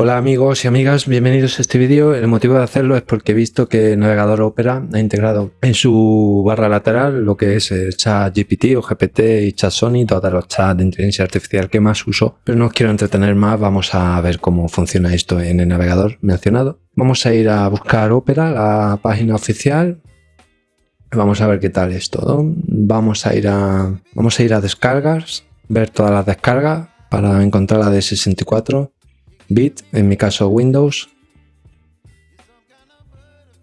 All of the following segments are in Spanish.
Hola amigos y amigas, bienvenidos a este vídeo. El motivo de hacerlo es porque he visto que el navegador Opera ha integrado en su barra lateral lo que es el chat GPT o GPT y chat Sony, todos los chats de inteligencia artificial que más uso. Pero no os quiero entretener más, vamos a ver cómo funciona esto en el navegador mencionado. Vamos a ir a buscar Opera, la página oficial. Vamos a ver qué tal es todo. Vamos a ir a, vamos a, ir a descargas, ver todas las descargas para encontrar la de 64 bit, en mi caso Windows.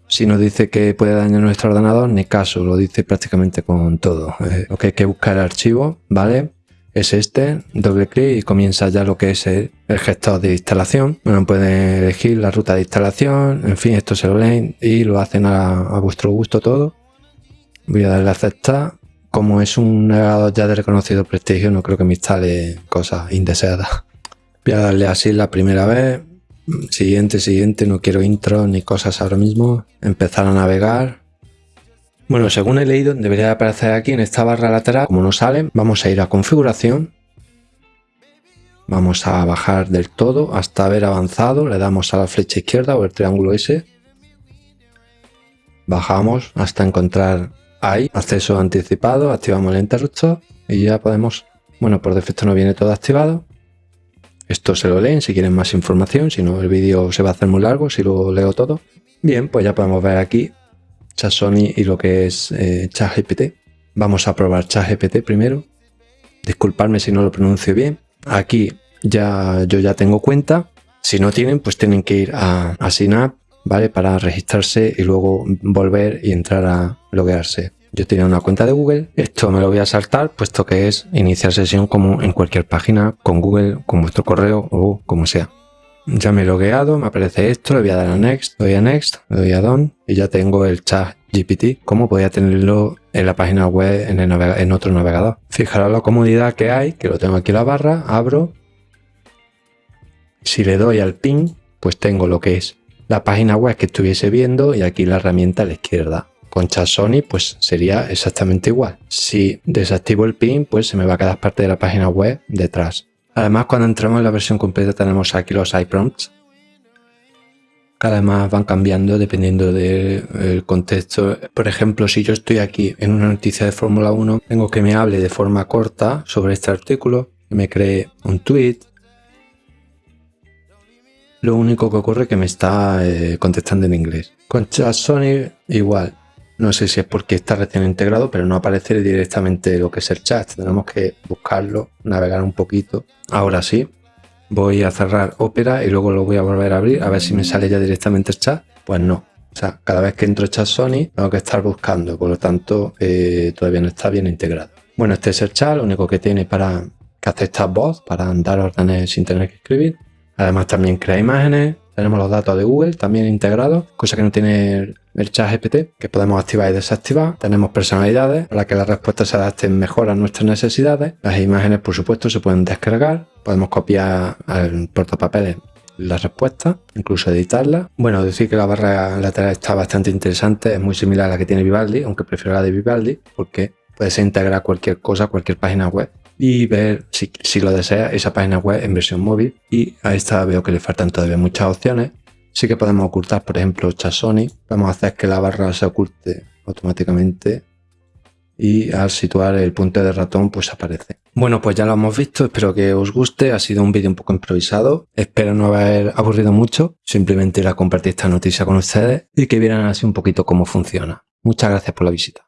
Si nos dice que puede dañar nuestro ordenador, ni caso, lo dice prácticamente con todo. Eh, lo que hay que buscar el archivo, ¿vale? Es este, doble clic y comienza ya lo que es el, gestor de instalación. Bueno, pueden elegir la ruta de instalación, en fin, esto se lo leen y lo hacen a, a vuestro gusto todo. Voy a darle a aceptar. Como es un navegador ya de reconocido prestigio, no creo que me instale cosas indeseadas. Voy a darle así la primera vez. Siguiente, siguiente, no quiero intro ni cosas ahora mismo. Empezar a navegar. Bueno, según he leído, debería aparecer aquí en esta barra lateral. Como no sale, vamos a ir a configuración. Vamos a bajar del todo hasta haber avanzado. Le damos a la flecha izquierda o el triángulo ese. Bajamos hasta encontrar ahí, acceso anticipado, activamos el interruptor y ya podemos, bueno, por defecto no viene todo activado, esto se lo leen si quieren más información, si no el vídeo se va a hacer muy largo si lo leo todo. Bien, pues ya podemos ver aquí Sony y lo que es eh, ChatGPT. Vamos a probar ChatGPT primero. Disculpadme si no lo pronuncio bien. Aquí ya yo ya tengo cuenta. Si no tienen, pues tienen que ir a, a ¿vale? Para registrarse y luego volver y entrar a loguearse. Yo tenía una cuenta de Google, esto me lo voy a saltar puesto que es iniciar sesión como en cualquier página con Google, con vuestro correo o como sea. Ya me he logueado, me aparece esto, le voy a dar a Next, doy a Next, le doy a Done y ya tengo el chat GPT como podía tenerlo en la página web en, en otro navegador. Fijaros la comodidad que hay, que lo tengo aquí en la barra, abro. Si le doy al pin, pues tengo lo que es la página web que estuviese viendo y aquí la herramienta a la izquierda. Con chat Sony pues sería exactamente igual. Si desactivo el pin pues se me va a quedar parte de la página web detrás. Además cuando entramos en la versión completa tenemos aquí los iPrompts que además van cambiando dependiendo del contexto. Por ejemplo, si yo estoy aquí en una noticia de Fórmula 1, tengo que me hable de forma corta sobre este artículo, que me cree un tweet. Lo único que ocurre es que me está eh, contestando en inglés. Con Sony igual. No sé si es porque está recién integrado, pero no aparece directamente lo que es el chat. Tenemos que buscarlo, navegar un poquito. Ahora sí, voy a cerrar Opera y luego lo voy a volver a abrir a ver si me sale ya directamente el chat. Pues no. O sea, cada vez que entro chat Sony tengo que estar buscando, por lo tanto eh, todavía no está bien integrado. Bueno, este es el chat, lo único que tiene para que acepta voz, para dar órdenes sin tener que escribir. Además también crea imágenes, tenemos los datos de Google también integrados, cosa que no tiene el chat GPT, que podemos activar y desactivar. Tenemos personalidades para que las respuestas se adapten mejor a nuestras necesidades. Las imágenes, por supuesto, se pueden descargar. Podemos copiar al portapapeles las respuestas, incluso editarlas. Bueno, decir que la barra lateral está bastante interesante, es muy similar a la que tiene Vivaldi, aunque prefiero la de Vivaldi, porque puedes integrar cualquier cosa, cualquier página web y ver si, si lo desea esa página web en versión móvil y a esta veo que le faltan todavía muchas opciones Sí que podemos ocultar, por ejemplo, Sony. Vamos a hacer que la barra se oculte automáticamente y al situar el punto de ratón pues aparece. Bueno, pues ya lo hemos visto, espero que os guste, ha sido un vídeo un poco improvisado, espero no haber aburrido mucho, simplemente ir a compartir esta noticia con ustedes y que vieran así un poquito cómo funciona. Muchas gracias por la visita.